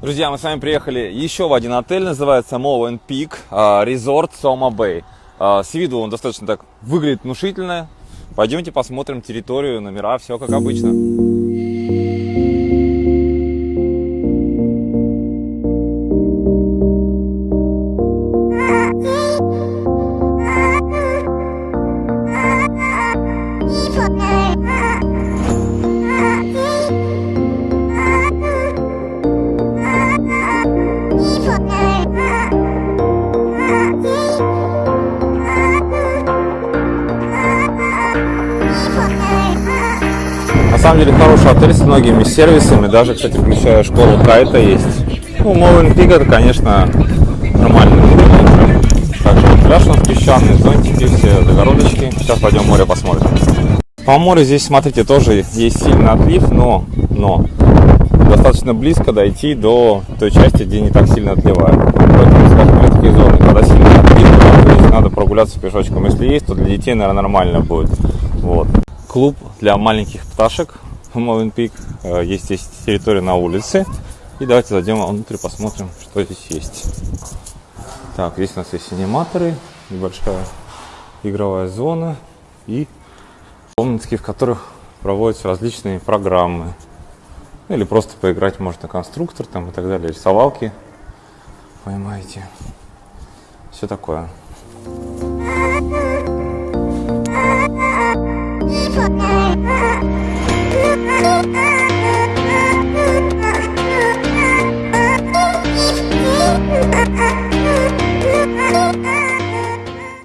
Друзья, мы с вами приехали еще в один отель, называется Mowen Peak а, Resort Soma Bay. А, с виду он достаточно так выглядит внушительно. Пойдемте посмотрим территорию, номера, все как обычно. На самом деле хороший отель с многими сервисами, даже, кстати, включая школу кайта есть. Ну, Мовен Пик это, конечно, нормальный. Также пляж у нас песчаный, зонтики, все загородочки. Сейчас пойдем море посмотрим. По морю здесь, смотрите, тоже есть сильный отлив, но, но достаточно близко дойти до той части, где не так сильно отливает. Поэтому, скажем, такие зоны, когда сильно отлив, надо прогуляться пешочком. Если есть, то для детей, наверное, нормально будет. Вот. Клуб для маленьких пташек Мовен Пик. Э, Есть здесь территория на улице. И давайте зайдем внутрь, посмотрим, что здесь есть. Так, здесь у нас есть аниматоры, небольшая игровая зона и комнатки, в которых проводятся различные программы. Ну, или просто поиграть можно конструктор там и так далее, рисовалки. Поймаете. Все такое.